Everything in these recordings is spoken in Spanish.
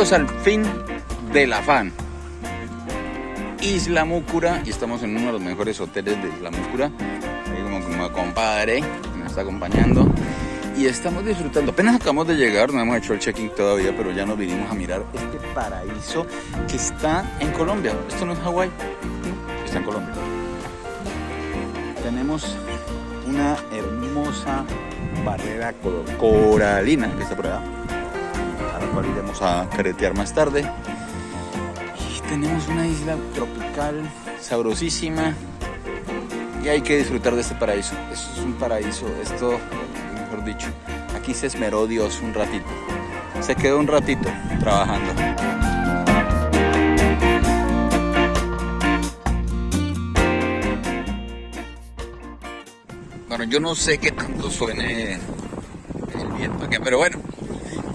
Al fin del afán. Isla Múcura y estamos en uno de los mejores hoteles de Isla Múcura. Ahí como, como compadre nos está acompañando y estamos disfrutando. Apenas acabamos de llegar, no hemos hecho el check-in todavía, pero ya nos vinimos a mirar este paraíso que está en Colombia. Esto no es Hawái, está en Colombia. Tenemos una hermosa barrera coralina que está por allá, iremos a caretear más tarde. Y tenemos una isla tropical sabrosísima y hay que disfrutar de este paraíso. Esto es un paraíso, esto, mejor dicho, aquí se esmeró Dios un ratito. Se quedó un ratito trabajando. Bueno, yo no sé qué tanto suene el viento aquí, pero bueno,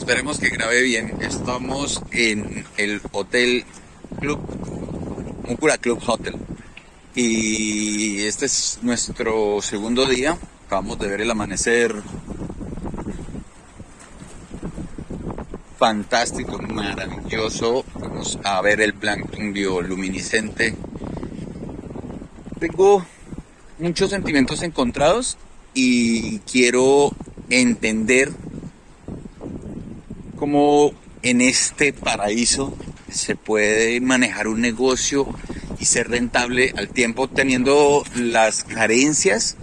esperemos que grabe bien. Estamos en el Hotel Club, Mucura Club Hotel. Y este es nuestro segundo día. Acabamos de ver el amanecer fantástico, maravilloso. Vamos a ver el plancton bioluminiscente. Tengo muchos sentimientos encontrados y quiero entender cómo en este paraíso se puede manejar un negocio y ser rentable al tiempo teniendo las carencias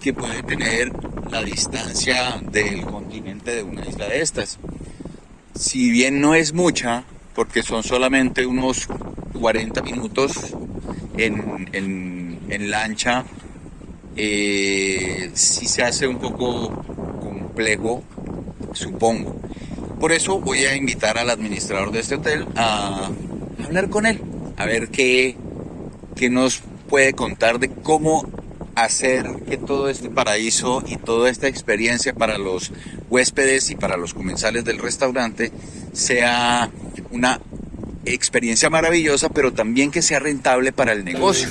que puede tener la distancia del continente de una isla de estas. Si bien no es mucha, porque son solamente unos 40 minutos en, lancha eh, si se hace un poco complejo, supongo. Por eso voy a invitar al administrador de este hotel a hablar con él, a ver qué, qué nos puede contar de cómo hacer que todo este paraíso y toda esta experiencia para los huéspedes y para los comensales del restaurante sea una experiencia maravillosa, pero también que sea rentable para el negocio.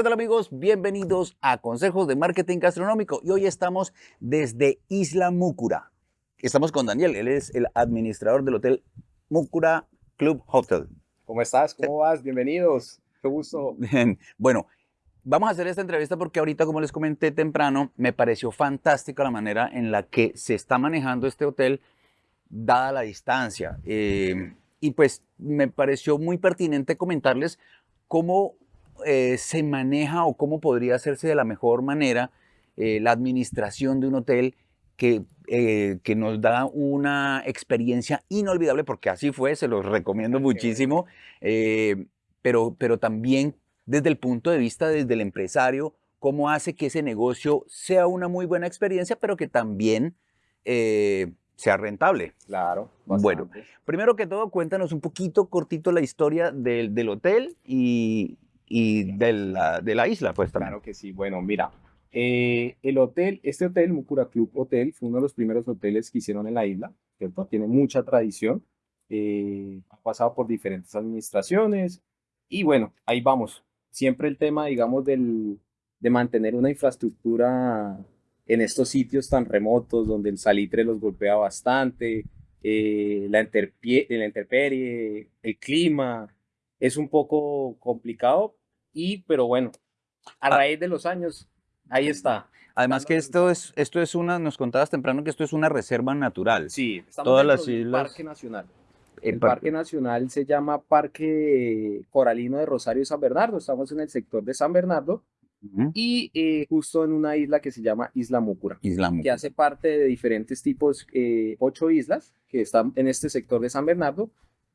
¿Qué tal amigos? Bienvenidos a Consejos de Marketing Gastronómico y hoy estamos desde Isla Múcura. Estamos con Daniel, él es el administrador del Hotel Múcura Club Hotel. ¿Cómo estás? ¿Cómo vas? Bienvenidos. Qué gusto. Bien, bueno, vamos a hacer esta entrevista porque ahorita, como les comenté temprano, me pareció fantástica la manera en la que se está manejando este hotel dada la distancia. Eh, y pues me pareció muy pertinente comentarles cómo eh, se maneja o cómo podría hacerse de la mejor manera eh, la administración de un hotel que, eh, que, nos da una experiencia inolvidable, porque así fue, se los recomiendo muchísimo, pero, pero también desde el punto de vista desde el empresario, cómo hace que ese negocio sea una muy buena experiencia, pero que también sea rentable. Claro. Bueno, primero que todo, cuéntanos un poquito cortito la historia del, del hotel y, y de la, de la isla, pues también. Claro que sí. Bueno, mira, eh, el hotel, este hotel, Mucura Club Hotel, fue uno de los primeros hoteles que hicieron en la isla, ¿cierto? Tiene mucha tradición, eh, ha pasado por diferentes administraciones y bueno, ahí vamos. Siempre el tema, digamos, del, de mantener una infraestructura en estos sitios tan remotos donde el salitre los golpea bastante, eh, la, la intemperie, el clima, es un poco complicado, y, pero bueno, a ah. raíz de los años, ahí está. Además que esto es, esto es una, nos contabas temprano que esto es una reserva natural. Sí, estamos Todas las islas... Parque Nacional. El, Parque Nacional se llama Parque Coralino de Rosario y San Bernardo. Estamos en el sector de San Bernardo y eh, justo en una isla que se llama Isla Múcura, Isla que hace parte de diferentes tipos, eh, ocho islas que están en este sector de San Bernardo,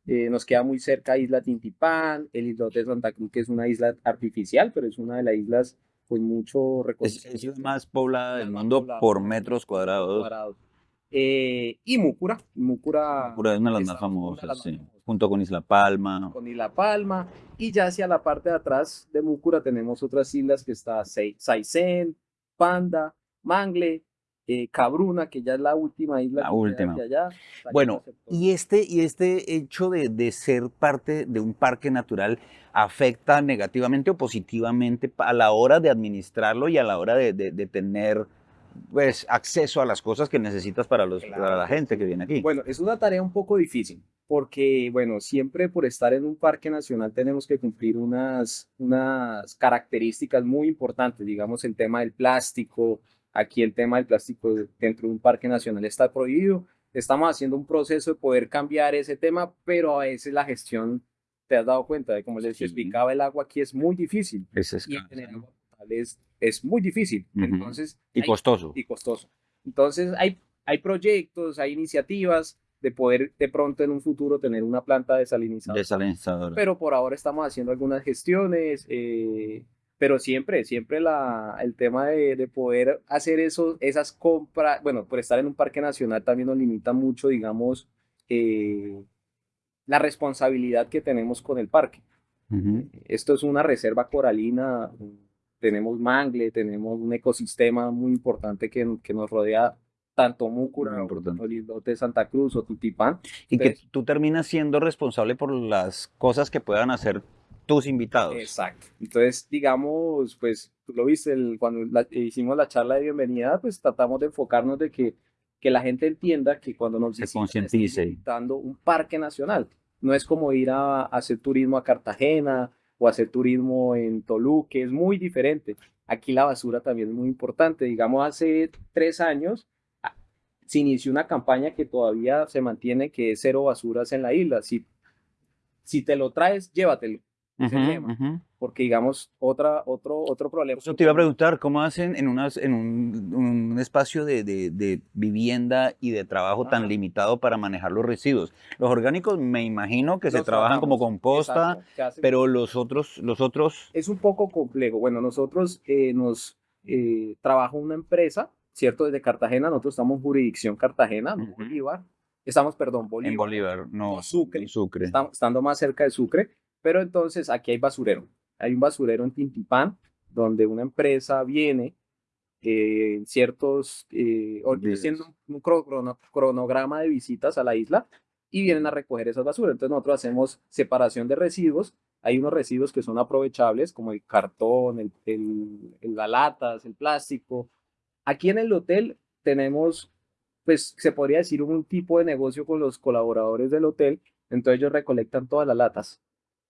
eh, nos queda muy cerca Isla Tintipán, el islote de Santa Cruz, que es una isla artificial, pero es una de las islas con mucho recorrido. Es, la más poblada del mundo por metros cuadrados. Eh, y Múcura. Múcura, Múcura es una de las más famosas, sí. Junto con Isla Palma. Con Isla Palma. Y ya hacia la parte de atrás de Múcura tenemos otras islas que está Saisen, Panda, Mangle, eh, Cabruna, que ya es la última isla. La que última. hacia allá, Bueno, y este, y este hecho de, de ser parte de un parque natural afecta negativamente o positivamente a la hora de administrarlo y a la hora de, de- de tener pues, acceso a las cosas que necesitas para, los, para la Claro. gente que viene aquí. Bueno, es una tarea un poco difícil, porque, bueno, siempre por estar en un parque nacional tenemos que cumplir unas, unas características muy importantes, digamos, el tema del plástico, aquí el tema del plástico dentro de un parque nacional está prohibido, estamos haciendo un proceso de poder cambiar ese tema, pero a veces la gestión, te has dado cuenta de, como les Sí. explicaba, el agua aquí es muy difícil, es y escaso, tener agua potable es, es muy difícil, entonces... y hay- costoso. y costoso. Entonces, hay, hay proyectos, hay iniciativas de poder de pronto en un futuro tener una planta desalinizadora. Desalinizador. Pero por ahora estamos haciendo algunas gestiones, eh, pero siempre, siempre la, el tema de, de poder hacer eso, esas compras, bueno, por estar en un parque nacional también nos limita mucho, digamos, eh, la responsabilidad que tenemos con el parque. Ujú. Esto es una reserva coralina, tenemos mangle, tenemos un ecosistema muy importante que, que nos rodea tanto Múcura, Muy importante. o el islote de Santa Cruz o Tutipán. Y que Entonces- tú terminas siendo responsable por las cosas que puedan hacer tus invitados. Exacto. Entonces, digamos, pues tú lo viste el- cuando la- hicimos la charla de bienvenida, pues tratamos de enfocarnos de que, que la gente entienda que cuando nos Se concientice. visitando un parque nacional. No es como ir a, a hacer turismo a Cartagena o hacer turismo en Toluca, es muy diferente. Aquí la basura también es muy importante. Digamos, hace tres años se inició una campaña que todavía se mantiene, que es cero basuras en la isla. Si, si te lo traes, llévatelo. Ujú. Porque, digamos, otra, otro, otro problema. Eso te iba a preguntar, ¿cómo hacen en, unas, en un, un espacio de, de- de vivienda y de trabajo tan limitado para manejar los residuos? Los orgánicos me imagino que se trabajan como composta, exacto, pero los otros, los otros, es un poco complejo. Bueno, nosotros eh, nos eh, trabaja una empresa, ¿cierto? Desde Cartagena, nosotros estamos en jurisdicción Cartagena, no Ujú. Bolívar. Estamos, perdón, Bolívar. en Bolívar, no, Sucre. Sucre. Estamos, estando más cerca de Sucre, pero entonces aquí hay basurero. Hay un basurero en Tintipán, donde una empresa viene eh, en ciertos, eh, haciendo un crono- cronograma de visitas a la isla y vienen a recoger esas basuras. Entonces nosotros hacemos separación de residuos. Hay unos residuos que son aprovechables, como el cartón, el, el- el- las latas, el plástico. Aquí en el hotel tenemos, pues se podría decir un tipo de negocio con los colaboradores del hotel. Entonces ellos recolectan todas las latas.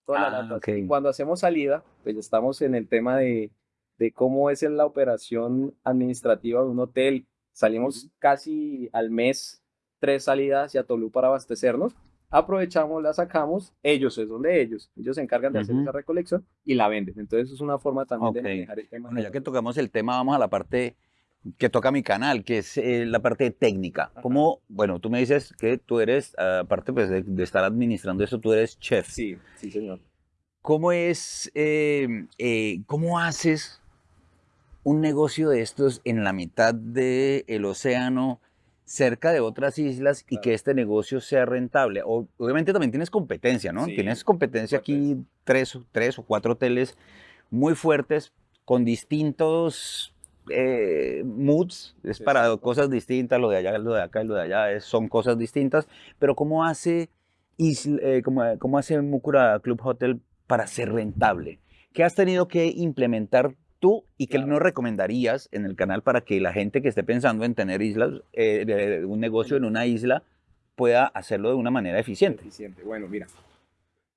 Todas las Ah, latas. ok. Y cuando hacemos salida, pues ya estamos en el tema de, de cómo es en la operación administrativa de un hotel. Salimos casi al mes, tres salidas hacia Tolú para abastecernos. Aprovechamos, la sacamos, ellos es donde ellos. Ellos se encargan de hacer Ujú. esa recolección y la venden. Entonces es una forma también Ok. de manejar el tema. Bueno, ya la que tocamos el tema, vamos a la parte que toca mi canal, que es eh, la parte técnica. Ajá. ¿Cómo, bueno, tú me dices que tú eres, aparte pues, de, de estar administrando eso, tú eres chef. Sí, sí, señor. ¿Cómo es, eh, eh, cómo haces un negocio de estos en la mitad del océano, cerca de otras islas y Claro. que este negocio sea rentable? O- obviamente también tienes competencia, ¿no? Sí, tienes competencia aquí, tres, tres o cuatro hoteles muy fuertes con distintos eh, moods, es para cosas distintas, lo de allá, lo de acá y lo de allá, es- son cosas distintas, pero ¿cómo hace, Isl- eh, cómo, cómo hace Mucura Club Hotel para ser rentable? ¿Qué has tenido que implementar tú y qué Claro. nos recomendarías en el canal para que la gente que esté pensando en tener islas, eh, de- de un negocio en una isla, pueda hacerlo de una manera eficiente? Eficiente. Bueno, mira,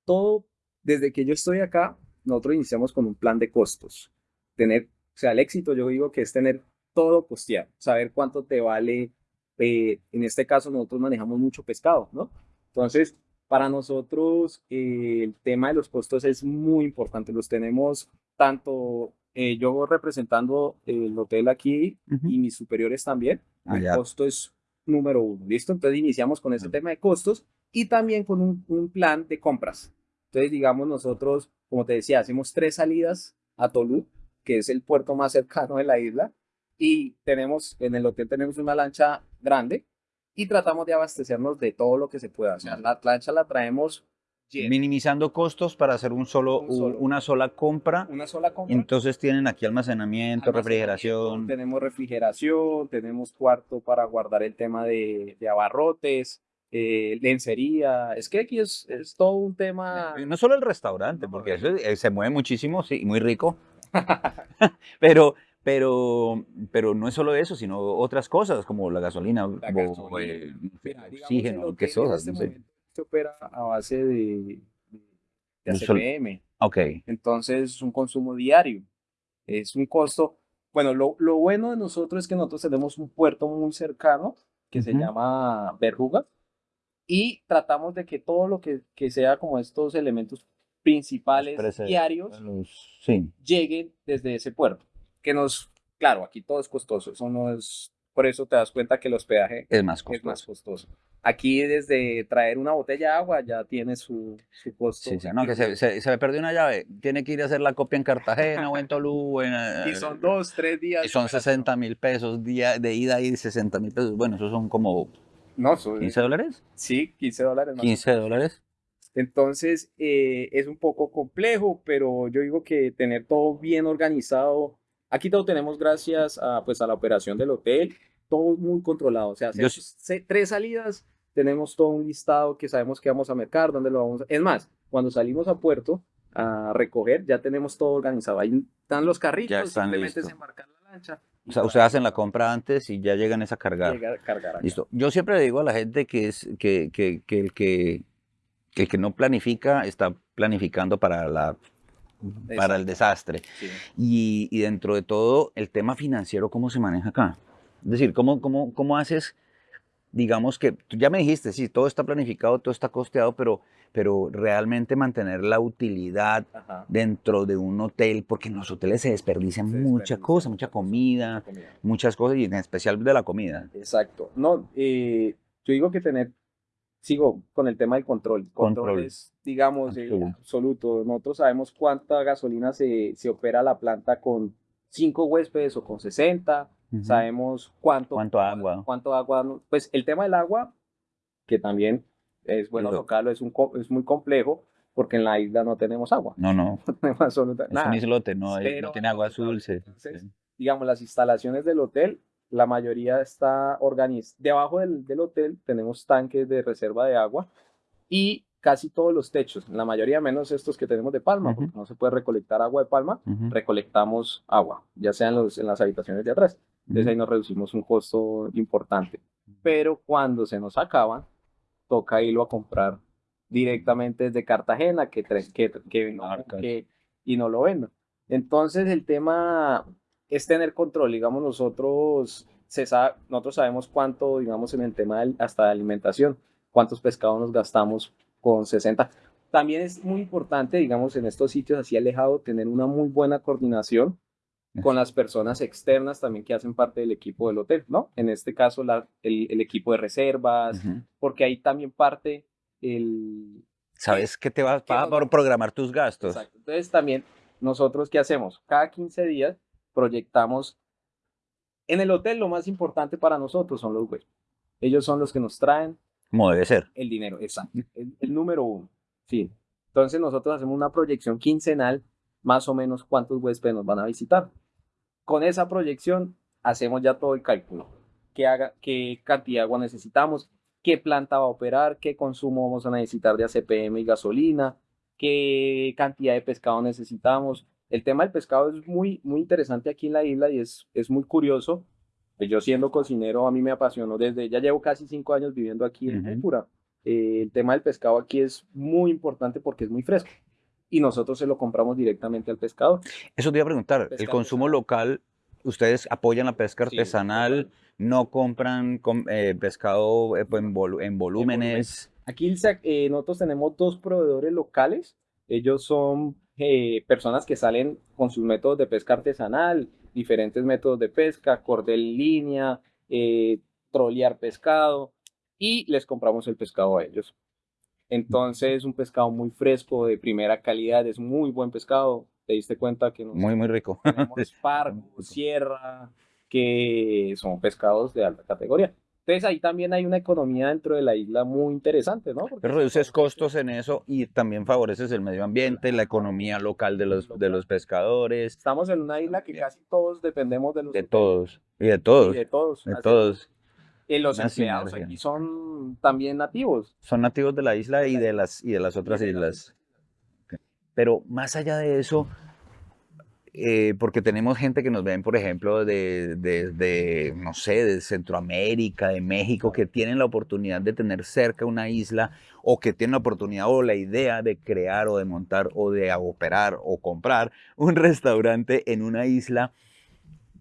todo, desde que yo estoy acá, nosotros iniciamos con un plan de costos. Tener, sea, el éxito yo digo que es tener todo costeado, saber cuánto te vale, eh, en este caso nosotros manejamos mucho pescado, ¿no? Entonces, para nosotros eh, el tema de los costos es muy importante, los tenemos tanto eh, yo representando el hotel aquí y mis superiores también, Ah, el costo es número uno, ¿listo? Entonces iniciamos con ese Ah. tema de costos y también con un, un plan de compras. Entonces, digamos, nosotros, como te decía, hacemos tres salidas a Tolú, que es el puerto más cercano de la isla, y tenemos, en el hotel tenemos una lancha grande y tratamos de abastecernos de todo lo que se pueda. O sea, la lancha la traemos minimizando costos para hacer un solo, Un solo. una sola compra. Una sola compra. Entonces tienen aquí almacenamiento, almacenamiento, refrigeración. Tenemos refrigeración, tenemos cuarto para guardar el tema de, de abarrotes, eh, lencería. Es que aquí es, es todo un tema. No solo el restaurante, No, porque no. eso eh, se mueve muchísimo, sí, y muy rico. pero, pero, pero no es solo eso, sino otras cosas como la gasolina, o, gasolina. eh, Mira, oxígeno, en cosas, este no sé. se opera a base de, de ACPM. Ok, Entonces es un consumo diario. Es un costo. Bueno, lo, lo bueno de nosotros es que nosotros tenemos un puerto muy cercano que se Ujú. llama Berruga y tratamos de que todo lo que, que sea como estos elementos principales diarios los- sí, lleguen desde ese puerto. Que nos, claro, aquí todo es costoso. Eso no es, por eso te das cuenta que el hospedaje es más es más costoso. costoso. Aquí desde traer una botella de agua ya tiene su, su costo. Sí, sí, no, que se, se, se me perdió una llave, tiene que ir a hacer la copia en Cartagena o en Tolú. en, Y son dos, tres días. y son operación. 60 mil pesos día de ida y 60 mil pesos. Bueno, esos son como No, son- 15 dólares. sí, 15 dólares más. 15 dólares. Entonces, eh, es un poco complejo, pero yo digo que tener todo bien organizado. Aquí todo tenemos gracias a, pues, a la operación del hotel, todo muy controlado. O sea, Yo se- tres salidas, tenemos todo un listado que sabemos que vamos a mercar, dónde lo vamos a... Es más, cuando salimos a puerto a recoger, ya tenemos todo organizado. Ahí están los carritos, están simplemente embarcar la lancha. O sea, ustedes hacen la compra antes y ya llegan es a cargar. llegar a cargar acá. Listo. Yo siempre le digo a la gente que es que, que, que el que el que no planifica está planificando para la para el desastre. Sí. Y, y dentro de todo, el tema financiero, ¿cómo se maneja acá? Es decir, ¿cómo, cómo, cómo haces, digamos que, tú ya me dijiste, sí, todo está planificado, todo está costeado, pero, pero realmente mantener la utilidad Ajá. dentro de un hotel, porque en los hoteles se desperdicia Se mucha desperdicia cosa, comida, mucha comida. muchas cosas, y en especial de la comida. Exacto. No, eh, yo digo que tener, sigo con el tema del control. Control, Control. es, digamos, eh, Absoluto. absoluto. Nosotros sabemos cuánta gasolina se, se opera la planta con cinco huéspedes o con 60. Ujú. Sabemos cuánto, Cuánto agua. cuánto agua. Pues el tema del agua, que también es bueno Lo- tocarlo, es, un, es muy complejo porque en la isla no tenemos agua. No, no, No tenemos absoluta- es nada. un islote, no, Cero no tiene agua agua potable. dulce. Entonces, Sí. digamos, las instalaciones del hotel, la mayoría está organizada. Debajo del, del hotel tenemos tanques de reserva de agua y casi todos los techos, la mayoría menos estos que tenemos de palma, porque no se puede recolectar agua de palma, recolectamos agua, ya sea en, los, en las habitaciones de atrás. Entonces ahí nos reducimos un costo importante. Pero cuando se nos acaban, toca irlo a comprar directamente desde Cartagena, que, que, que, que- y no lo vendan. Entonces el tema es tener control, digamos nosotros, se sabe, nosotros sabemos cuánto, digamos en el tema hasta de alimentación, cuántos pescados nos gastamos con 60. También es muy importante, digamos, en estos sitios así alejados, tener una muy buena coordinación con las personas externas también que hacen parte del equipo del hotel, ¿no? En este caso, la- el, el equipo de reservas, porque ahí también parte el... ¿Sabes qué te va qué va nos va- a programar tus gastos? Exacto. Entonces también nosotros, ¿qué hacemos? Cada 15 días proyectamos... En el hotel lo más importante para nosotros son los huéspedes. Ellos son los que nos traen Como debe ser. el dinero, exacto. El, el número uno. Sí. Entonces nosotros hacemos una proyección quincenal, más o menos cuántos huéspedes nos van a visitar. Con esa proyección hacemos ya todo el cálculo. ¿Qué, haga, qué cantidad de agua necesitamos? ¿Qué planta va a operar? ¿Qué consumo vamos a necesitar de ACPM y gasolina? ¿Qué cantidad de pescado necesitamos? El tema del pescado es muy, muy interesante aquí en la isla y es, es muy curioso. Pues yo siendo cocinero, a mí me apasionó desde, ya llevo casi cinco años viviendo aquí en. Cúpula. Eh, el tema del pescado aquí es muy importante porque es muy fresco y nosotros se lo compramos directamente al pescador. Eso te iba a preguntar. El consumo local, ustedes apoyan la pesca artesanal, no compran com- eh, pescado eh, en, volu- en volúmenes. Aquí eh, nosotros tenemos dos proveedores locales. Ellos son eh, personas que salen con sus métodos de pesca artesanal, diferentes métodos de pesca, cordel línea, eh, trolear pescado y les compramos el pescado a ellos. Entonces es un pescado muy fresco, de primera calidad, es muy buen pescado. Te diste cuenta que nos Muy, muy rico. tenemos pargo, sierra, que son pescados de alta categoría. Entonces ahí también hay una economía dentro de la isla muy interesante, ¿no? Porque reduces costos en eso y también favoreces el medio ambiente, la economía local de los, de los pescadores, estamos en una isla que casi todos dependemos de los de todos, y de y todos, de todos. de todos. eh, los empleados aquí son también nativos. Son nativos de la isla y de las, y de las otras islas. Pero más allá de eso, eh, porque tenemos gente que nos ven, por ejemplo, de, de- de, no sé, de Centroamérica, de México, que tienen la oportunidad de tener cerca una isla o que tienen la oportunidad o la idea de crear o de montar o de operar o comprar un restaurante en una isla.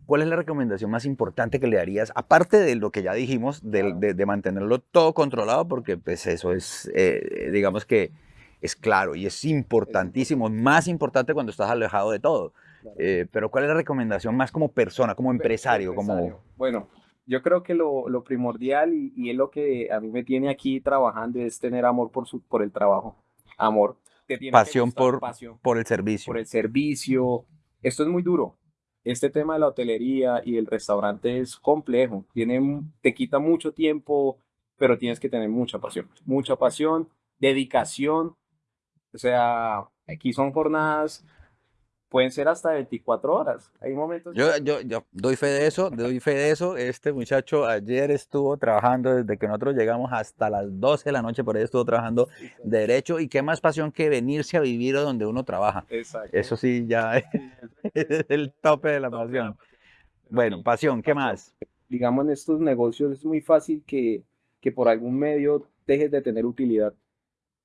¿Cuál es la recomendación más importante que le darías? Aparte de lo que ya dijimos, de, de- de mantenerlo todo controlado, porque pues eso es, eh, digamos que es claro y es importantísimo, más importante cuando estás alejado de todo. Eh, pero ¿cuál es la recomendación más como persona, como empresario? Como... Bueno, yo creo que lo, lo primordial y, y es lo que a mí me tiene aquí trabajando es tener amor por, su, por el trabajo. Amor. Te tiene Pasión gustar, por- pasión Por el servicio. por el servicio. Esto es muy duro. Este tema de la hotelería y el restaurante es complejo. Tiene, te quita mucho tiempo, pero tienes que tener mucha pasión. Mucha pasión, dedicación. O sea, aquí son jornadas, pueden ser hasta 24 horas. Hay momentos. Yo, yo, yo doy fe de eso, doy fe de eso. Este muchacho ayer estuvo trabajando desde que nosotros llegamos hasta las 12 de la noche, por ahí estuvo trabajando derecho. Y qué más pasión que venirse a vivir a donde uno trabaja. Exacto. Eso sí, ya es el tope de la pasión. Bueno, pasión, ¿qué más? digamos, en estos negocios es muy fácil que, que por algún medio dejes de tener utilidad.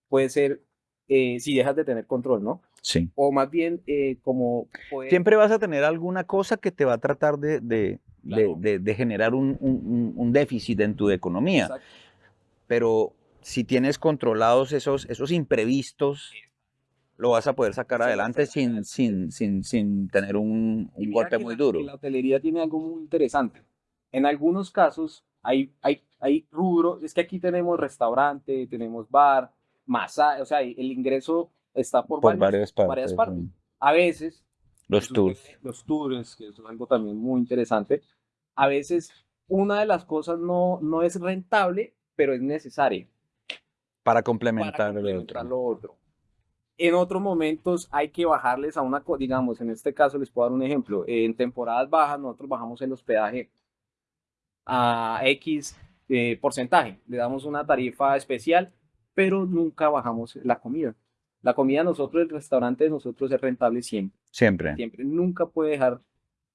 Puede ser eh, si dejas de tener control, ¿no? Sí. O más bien eh, como poder- Siempre vas a tener alguna cosa que te va a tratar de, de, Claro. de- de generar un, un- un- déficit en tu economía. Exacto. Pero si tienes controlados esos, esos imprevistos, lo vas a poder sacar a adelante sacar sin, adelante. sin, sin, sin tener un, un golpe muy la- duro. La hotelería tiene algo muy interesante. En algunos casos hay, hay, hay rubro, es que aquí tenemos restaurante, tenemos bar, masaje, o sea, el ingreso está por, Por varios- varias partes. varias partes. A veces Los tours. Los tours, que es algo también muy interesante. A veces una de las cosas no, no es rentable, pero es necesaria Para para complementar el complementar otro. lo otro. En otros momentos hay que bajarles a una, digamos, en este caso les puedo dar un ejemplo. En temporadas bajas nosotros bajamos el hospedaje a X eh, porcentaje. Le damos una tarifa especial, pero nunca bajamos la comida. La comida nosotros, el restaurante de nosotros es rentable siempre Siempre. siempre, nunca puede dejar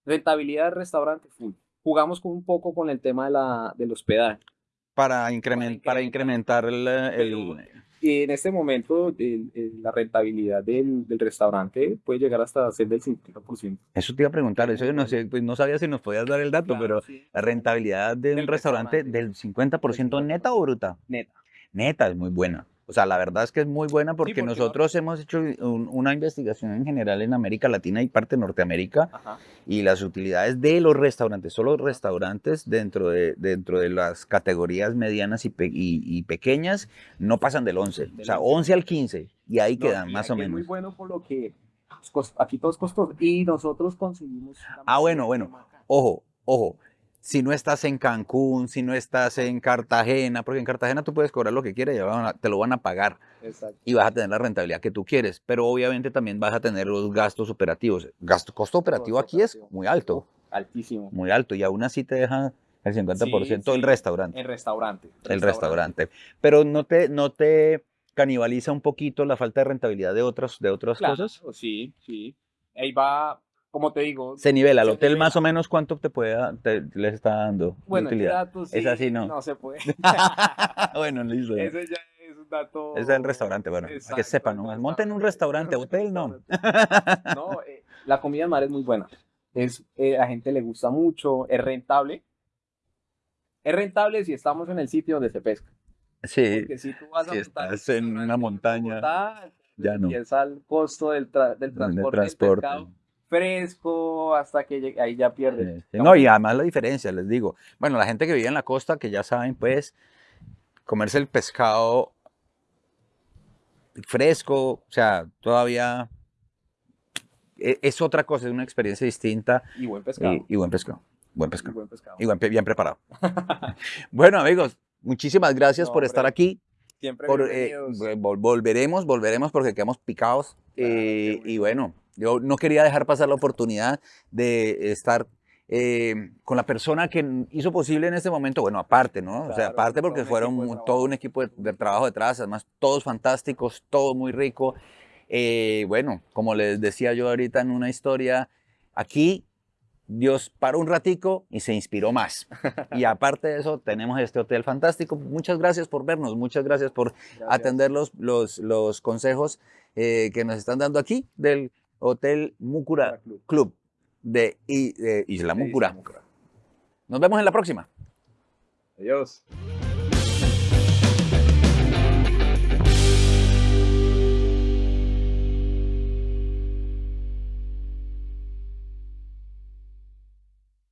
rentabilidad del restaurante full. Jugamos con un poco con el tema de la, del hospedaje. Para, incremen- para incrementar el, el- Y en este momento el- el- la rentabilidad del, del restaurante puede llegar hasta ser del 50%. Eso te iba a preguntar, eso yo no sé, pues no sabía si nos podías dar el dato, pero la rentabilidad de un Del restaurante restaurante. del 50% neta o bruta? Neta. Neta, es muy buena. O sea, la verdad es que es muy buena porque, porque no- nosotros hemos hecho un- una investigación en general en América Latina y parte de Norteamérica Ajá. y las utilidades de los restaurantes, solo restaurantes dentro de, dentro de las categorías medianas y, pe- y- y pequeñas no pasan del 11, o sea, 11. 11 al 15 y ahí No, quedan y más o aquí Es muy menos. bueno por lo que es cos- aquí todo es costoso. Y nosotros conseguimos. Ah, bueno, bueno. Ojo, ojo, si no estás en Cancún, si no estás en Cartagena, porque en Cartagena tú puedes cobrar lo que quieras y te lo van a pagar Exacto. y vas a tener la rentabilidad que tú quieres, pero obviamente también vas a tener los gastos operativos. Gasto, costo operativo Costo aquí es operativo. muy alto, Uf, altísimo. muy alto y aún así te deja el 50% el sí. restaurante, El restaurante. el restaurante. Pero no te, no te canibaliza un poquito la falta de rentabilidad de otras, de otras Claro, cosas. sí, sí. Ahí va, como te digo. Se nivela, el Se hotel nivela. más o menos cuánto te puede te, les está dando Bueno, utilidad. dato Es así, ¿no? No se puede. bueno, listo. Ese ya es un dato. Es el restaurante, bueno, para que sepan, ¿no? Monten un restaurante, hotel no. No, eh, la comida en mar es muy buena. Es, eh, a la gente le gusta mucho, es rentable. Es rentable si estamos en el sitio donde se pesca. Sí, Porque si tú vas a si montar un estás en una montaña, Bogotá, ya no. empieza el costo del, tra- del De transporte, del transporte. pescado fresco hasta que ahí ya pierde. Sí. No, y además la diferencia, les digo. Bueno, la gente que vive en la costa, que ya saben, pues, comerse el pescado fresco, o sea, todavía e- es otra cosa, es una experiencia distinta Y buen pescado. y, y buen pescado. Buen y pescado. buen pescado. Y buen bien preparado. bueno, amigos, muchísimas gracias No, por estar aquí. Siempre Por, eh, volveremos, volveremos porque quedamos picados. Claro, eh, y bueno. Yo no quería dejar pasar la oportunidad de estar eh, con la persona que hizo posible en este momento, bueno, aparte, ¿no? o sea, aparte porque fueron todo un equipo de, de trabajo detrás, además todos fantásticos, todo muy rico. Eh, bueno, como les decía yo ahorita en una historia, aquí Dios paró un ratico y se inspiró más. Y aparte de eso, tenemos este hotel fantástico. Muchas gracias por vernos, muchas gracias por Gracias. atender los, los, los consejos eh, que nos están dando aquí del Hotel Mucura Club. Club de, de Isla. Mucura. Nos vemos en la próxima. Adiós.